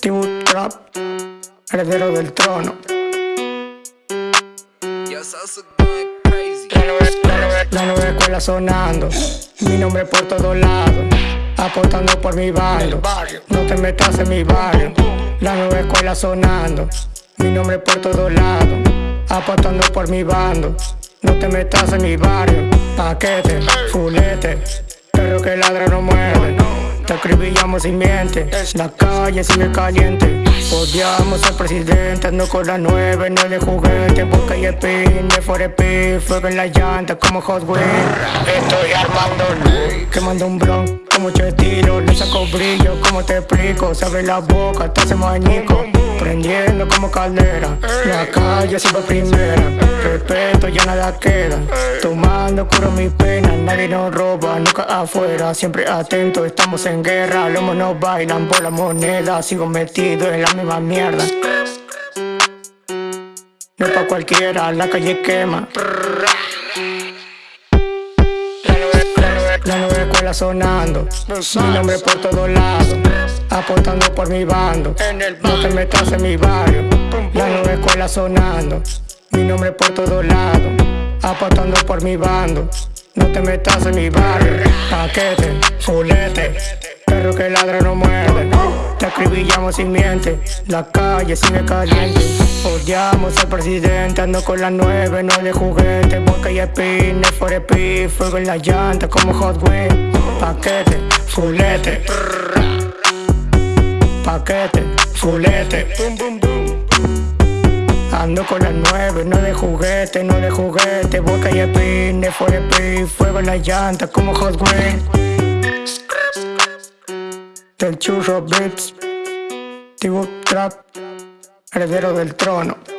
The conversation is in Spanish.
Tibu Trap, heredero del trono. La nueva escuela sonando, mi nombre por todos lados, apostando por mi barrio. No te metas en mi barrio. La nueva escuela sonando, mi nombre por todos lados, apostando por mi bando. No te metas en mi barrio, paquete, fulete, perro que ladra no muerde. Te acribillamos sin miente, la calle sigue caliente. Odiamos al presidente, ando con la nueve, no de juguete. Busca y pin, de Forepi, fuego en la llanta como Hot Wheels. Estoy armando, quemando un bron, como mucho estilo. Le saco brillo, como te explico. Se abre la boca, te hace mañico. Prendiendo como caldera, la calle siempre primera. Respeto, ya nada queda. Tomando curo mi pena, nadie nos roba, nunca afuera. Siempre atento, estamos en guerra. Los monos bailan por la moneda, sigo metido en la misma mierda. No es pa' cualquiera, la calle quema. La nueva escuela sonando, mi nombre por todos lados, aportando por mi bando. No te metas en mi barrio. La nueva escuela sonando, mi nombre por todos lados, aportando por mi bando. No te metas en mi barrio. Paquete, fulete, perro que ladra no muerde. Te acribillamos sin miente, la calle sigue caliente. Odiamos al presidente, ando con la nueve, no de juguete. Boca y spin, for speed, fuego en la llanta como Hot Wheels. Paquete, fulete, paquete, fulete. Ando con la nueve, no de juguete, no de juguete. Boca y spin, for speed, fuego en la llanta como Hot Wheels. Del churro beats, Tibu Trap, heredero del trono.